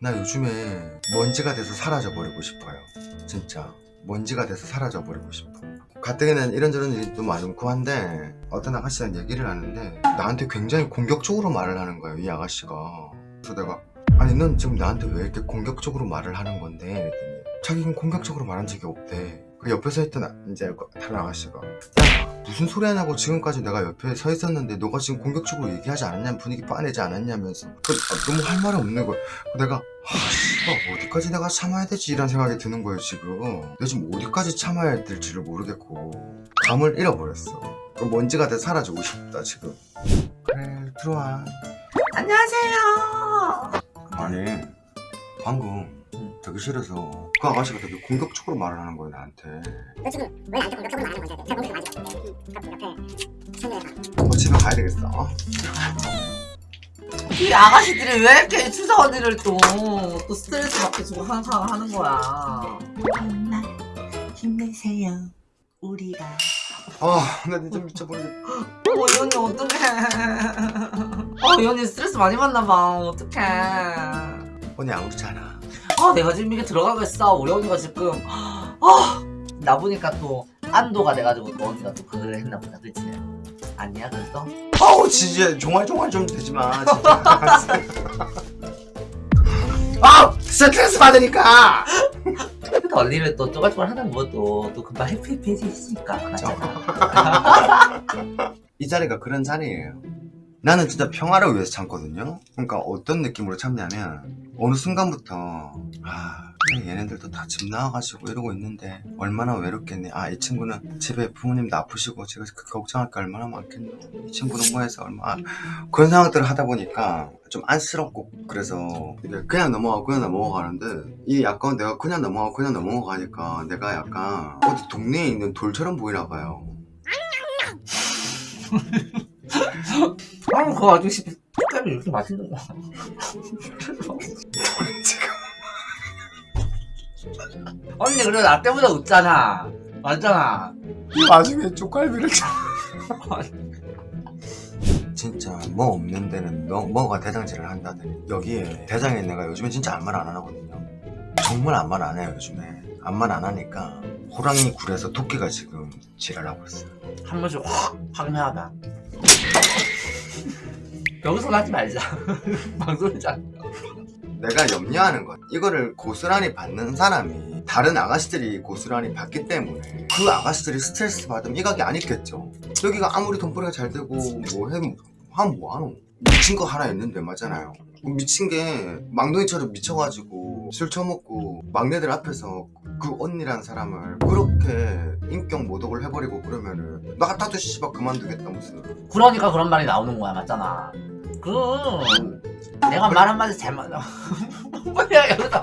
나 요즘에 먼지가 돼서 사라져 버리고 싶어요. 진짜. 먼지가 돼서 사라져 버리고 싶어. 가뜩이는 이런저런 일도 많고 한데 어떤 아가씨랑 얘기를 하는데 나한테 굉장히 공격적으로 말을 하는 거예요 이 아가씨가. 그래서 내가 아니 넌 지금 나한테 왜 이렇게 공격적으로 말을 하는 건데? 이랬더니 자기는 공격적으로 말한 적이 없대 그 옆에 서 있던 아- 이제 그 다른 아가씨가 야 무슨 소리 하냐고 지금까지 내가 옆에 서 있었는데 너가 지금 공격적으로 얘기하지 않았냐 분위기 빠내지 않았냐면서. 그, 아, 너무 할 말이 없는 거야. 내가 아 씨발 어디까지 내가 참아야 되지? 이런 생각이 드는 거예요 지금. 내가 지금 어디까지 참아야 될지를 모르겠고. 감을 잃어버렸어. 그 먼지가 돼 사라지고 싶다 지금. 그래 들어와. 안녕하세요. 아니 방금 대기실에서 그 아가씨가 되게 공격적으로 말을 하는 거야 나한테 너 지금 왜 나한테 공격적으로 말하는 건데? 제가 공격을 많이 했는데 그럼 옆에 청년을 어, 집에 가야 되겠어 어? 이 아가씨들이 왜 이렇게 추석 언니를 또, 또 스트레스 받게 주고 항상 하는 거야. 엄마 힘내세요 우리가 아 나 진짜 미쳐버리겠다 어, 이 언니 어떡해. 어, 이 언니 스트레스 많이 받나봐. 어떡해. 언니 안 그렇잖아 아, 내가 지금 이게 들어가겠어. 우리 언니가 지금. 아, 나 보니까 또 안도가 돼가지고 또 언니가 또 그걸 했나 보다. 그치? 아니야, 그래서? 아우 진짜 종알종알 좀 되지마 진짜 아 스트레스 받으니까 그 언니를 또 쪼갈쪼갈 하는 것도 또 금방 해피해피해지니까. 맞잖아. 이 자리가 그런 자리예요 나는 진짜 평화를 위해서 참거든요. 그러니까 어떤 느낌으로 참냐면 어느 순간부터 아 얘네들도 다 집 나와가지고 이러고 있는데 얼마나 외롭겠니? 아 이 친구는 집에 부모님도 아프시고 제가 그 걱정할 게 얼마나 많겠노? 이 친구는 뭐 해서 얼마 아, 그런 생각들을 하다 보니까 좀 안쓰럽고 그래서 그냥 넘어가고 그냥 넘어가는데 이 약간 내가 그냥 넘어가고 그냥 넘어가니까 내가 약간 어디 동네에 있는 돌처럼 보이나 봐요 아, 그거 아저씨 색깔이 이렇게 맛있는 거야. 언니 그래 나 때문에 웃잖아. 맞잖아. 이 와중에 쪽갈비를 진짜 뭐 없는 데는 뭐, 뭐가 대장질을 한다더니 여기에 대장에 내가 요즘에 진짜 아무 말 안 하거든요 정말 아무 말 안 해요 요즘에 아무 말 안 하니까 호랑이 굴에서 토끼가 지금 지랄하고 있어요 한 번씩 확 확내하다. 여기서 하지 말자. 방송이잖아. 내가 염려하는 건 이거를 고스란히 받는 사람이 다른 아가씨들이 고스란히 받기 때문에 그 아가씨들이 스트레스 받으면 이각이 안 있겠죠 여기가 아무리 돈벌이가 잘 되고 뭐 해, 하면 뭐하노 미친 거 하나 있는데 맞잖아요 미친 게 망둥이처럼 미쳐가지고 술 처먹고 막내들 앞에서 그 언니란 사람을 그렇게 인격 모독을 해버리고 그러면은 나 같아도 씨발 그만두겠다 무슨. 그러니까 그런 말이 나오는 거야, 맞잖아. 그 내가 말 한마디 잘못 뭐야 여기서.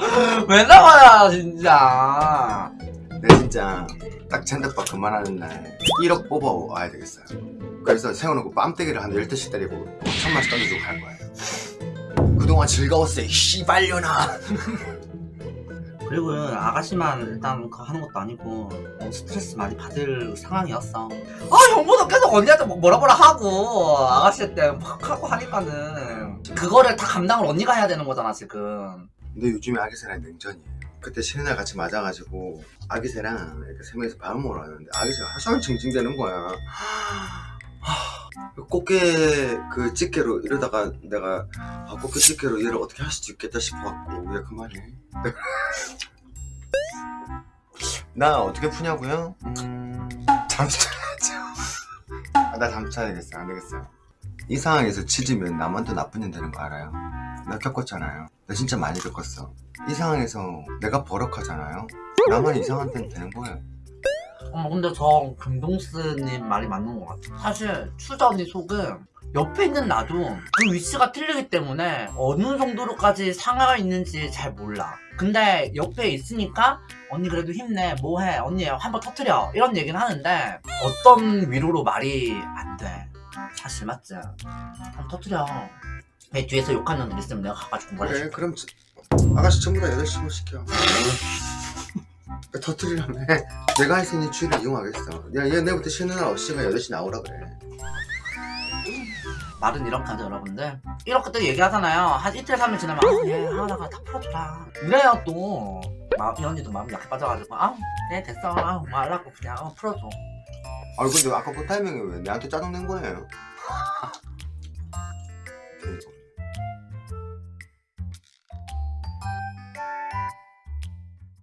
왜 나와야 진짜. 내 진짜. 딱 잔대밥 그만하는 날 1억 뽑아와야 되겠어요. 그래서 세워놓고 뺨때기를 한 10대씩 때리고 5천만씩 던져주고 갈 거예요. 그동안 즐거웠어 이 씨발려나 그리고 아가씨만 일단 그거 하는 것도 아니고 너무 스트레스 많이 받을 상황이었어. 아 형보다 계속 언니한테 뭐 뭐라 뭐라 하고 아가씨한테 막 하고 하니까는 그거를 다 감당을 언니가 해야 되는 거잖아 지금. 근데 요즘에 아기새랑 냉전이에요. 그때 쉬는 날 같이 맞아가지고 아기새랑 이렇게 세 명이서 밥을 먹으러 왔는데 아기새가 하루 종일 징징대는 거야. 하, 꽃게 그 집게로 이러다가 내가 아, 꽃게 집게로 얘를 어떻게 할 수도 있겠다 싶어갖고 왜 그만해? 나 어떻게 푸냐고요? 음... 잠수 타야죠 아, 나 잠수 타야 되겠어. 안 되겠어. 이 상황에서 치지면 더 나쁜 년 되는 거 알아요? 나 겪었잖아요. 나 진짜 많이 겪었어. 이 상황에서 내가 버럭하잖아요? 나만 이상한 땐 되는 거예요 어머 근데 저 금동스님 말이 맞는 것 같아. 사실 추자 언니 속은 옆에 있는 나도 그 위치가 틀리기 때문에 어느 정도로까지 상하가 있는지 잘 몰라. 근데 옆에 있으니까 언니 그래도 힘내 뭐해 언니 한번 터트려 이런 얘기는 하는데 어떤 위로로 말이 안 돼. 사실 맞지? 한번 터트려. 내 뒤에서 욕하는 놈들 있으면 내가 가가지고 그래. 그럼 저- 아가씨 전부 다 8시로 시켜 터트리라며 내가 할 수 있는 주의를 이용하겠어. 야, 얘 내일부터 쉬는 날 없이가 8시 나오라 그래. 말은 이렇게 하죠 여러분들. 이렇게 또 얘기하잖아요. 한 이틀 삼일 지나면 아예 하나가 다 풀어줘라. 이래야 또. 마, 이 언니도 마음이 약해 빠져가지고. 아네 됐어. 아 말라고 그냥. 어, 풀어줘. 아 근데 아까 그 타이밍에 왜 내한테 짜증 낸 거예요?